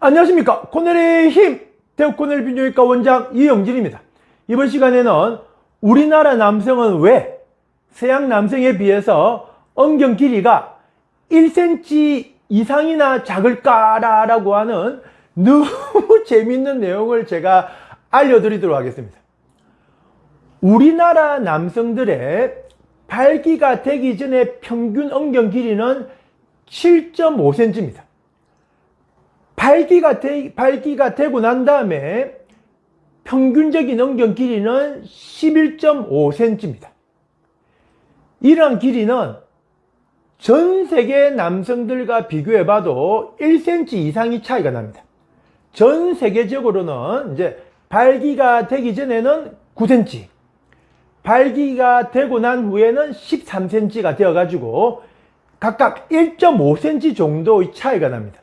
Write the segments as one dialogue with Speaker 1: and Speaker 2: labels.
Speaker 1: 안녕하십니까. 코넬의 힘 대우 코넬 비뇨기과 원장 이영진입니다. 이번 시간에는 우리나라 남성은 왜 서양 남성에 비해서 엉경 길이가 1cm 이상이나 작을까 라고 하는 너무 재밌는 내용을 제가 알려드리도록 하겠습니다. 우리나라 남성들의 발기가 되기 전에 평균 엉경 길이는 7.5cm입니다 발기가, 되, 발기가 되고 난 다음에 평균적인 엉경 길이는 11.5cm입니다. 이러한 길이는 전 세계 남성들과 비교해 봐도 1cm 이상이 차이가 납니다. 전 세계적으로는 이제 발기가 되기 전에는 9cm, 발기가 되고 난 후에는 13cm가 되어 가지고 각각 1.5cm 정도의 차이가 납니다.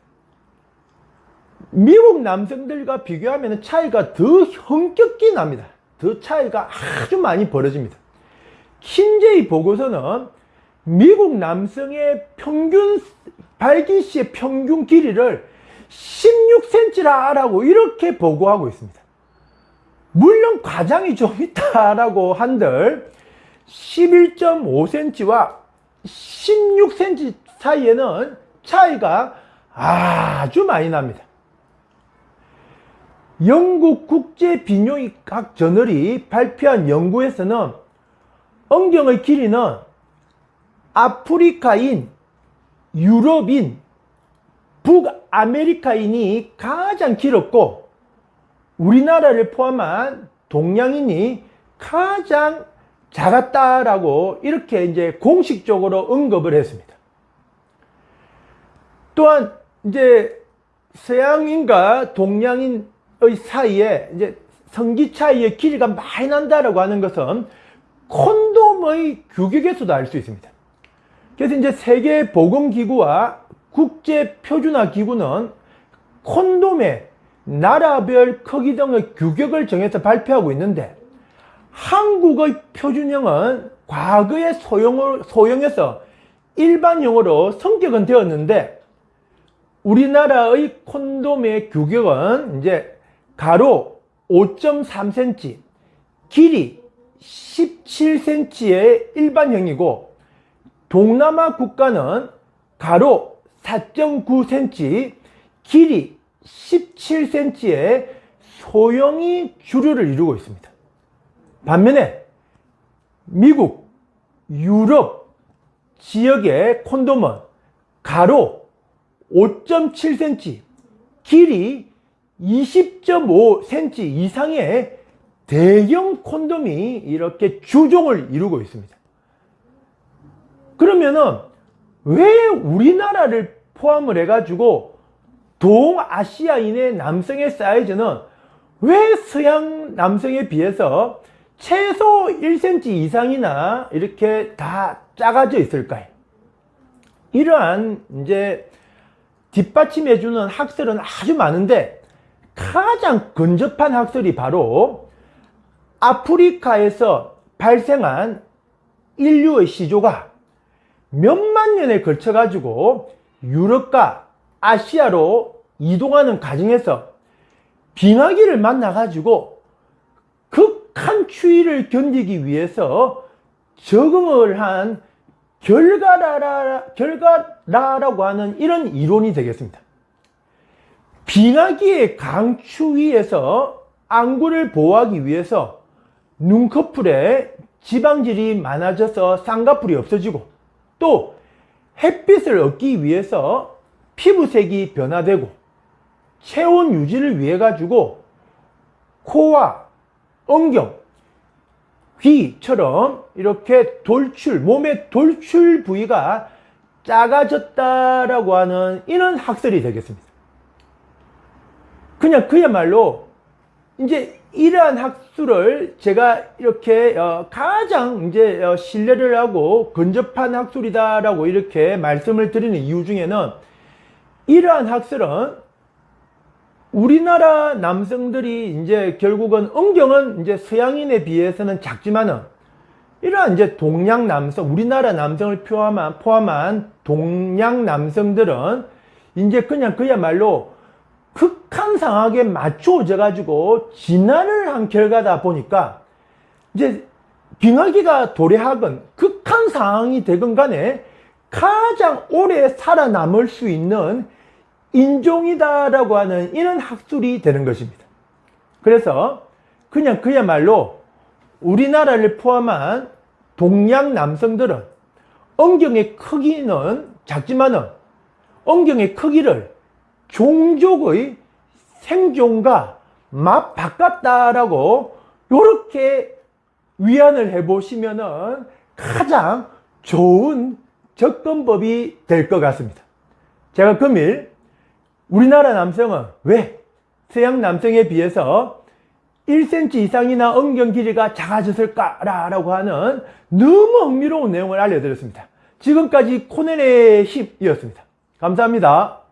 Speaker 1: 미국 남성들과 비교하면 차이가 더 현격히 납니다. 더 차이가 아주 많이 벌어집니다. 킨제이 보고서는 미국 남성의 평균 발기시의 평균 길이를 16cm라고 이렇게 보고하고 있습니다. 물론 과장이 좀 있다라고 한들 11.5cm와 16cm 사이에는 차이가 아주 많이 납니다. 영국 국제비뇨기학 저널이 발표한 연구에서는 엉경의 길이는 아프리카인, 유럽인, 북아메리카인이 가장 길었고 우리나라를 포함한 동양인이 가장 작았다라고 이렇게 이제 공식적으로 언급을 했습니다. 또한 이제 서양인과 동양인 사이에 이제 성기 차이의 길이가 많이 난다라고 하는 것은 콘돔의 규격에서도 알 수 있습니다. 그래서 이제 세계보건기구와 국제표준화기구는 콘돔의 나라별 크기 등의 규격을 정해서 발표하고 있는데 한국의 표준형은 과거의 소형, 소형에서 일반형으로 성격은 되었는데 우리나라의 콘돔의 규격은 이제 가로 5.3cm, 길이 17cm의 일반형이고 동남아 국가는 가로 4.9cm, 길이 17cm의 소형이 주류를 이루고 있습니다. 반면에 미국, 유럽 지역의 콘돔은 가로 5.7cm, 길이 20.5cm 이상의 대형 콘돔이 이렇게 주종을 이루고 있습니다. 그러면은 왜 우리나라를 포함을 해가지고 동아시아인의 남성의 사이즈는 왜 서양 남성에 비해서 최소 1cm 이상이나 이렇게 다 작아져 있을까요? 이러한 이제 뒷받침해주는 학설은 아주 많은데 가장 근접한 학설이 바로 아프리카에서 발생한 인류의 시조가 몇만 년에 걸쳐 가지고 유럽과 아시아로 이동하는 과정에서 빙하기를 만나 가지고 극한 추위를 견디기 위해서 적응을 한 결과라, 결과라라고 하는 이런 이론이 되겠습니다. 빙하기의 강추 위에서 안구를 보호하기 위해서 눈꺼풀에 지방질이 많아져서 쌍꺼풀이 없어지고 또 햇빛을 얻기 위해서 피부색이 변화되고 체온 유지를 위해 가지고 코와 엉경, 귀처럼 이렇게 돌출, 몸의 돌출 부위가 작아졌다라고 하는 이런 학설이 되겠습니다. 그냥 그야말로 이제 이러한 학술을 제가 이렇게 어 가장 이제 어 신뢰를 하고 근접한 학술이다라고 이렇게 말씀을 드리는 이유 중에는 이러한 학술은 우리나라 남성들이 이제 결국은 음경은 이제 서양인에 비해서는 작지만은 이러한 이제 동양 남성, 우리나라 남성을 포함한, 포함한 동양 남성들은 이제 그냥 그야말로 극한상하게 맞추어져 가지고 진화를 한 결과다 보니까 이제 빙하기가 도래하건 극한 상황이 되건 간에 가장 오래 살아남을 수 있는 인종이다 라고 하는 이런 학술이 되는 것입니다. 그래서 그냥 그야말로 우리나라를 포함한 동양 남성들은 엉경의 크기는 작지만은 엉경의 크기를 종족의 생존과 맞바꿨다라고 이렇게 위안을 해 보시면 은 가장 좋은 접근법이 될 것 같습니다. 제가 금일 우리나라 남성은 왜 서양 남성에 비해서 1cm 이상이나 엉경 길이가 작아졌을까라고 하는 너무 흥미로운 내용을 알려드렸습니다. 지금까지 코넬의 10이었습니다. 감사합니다.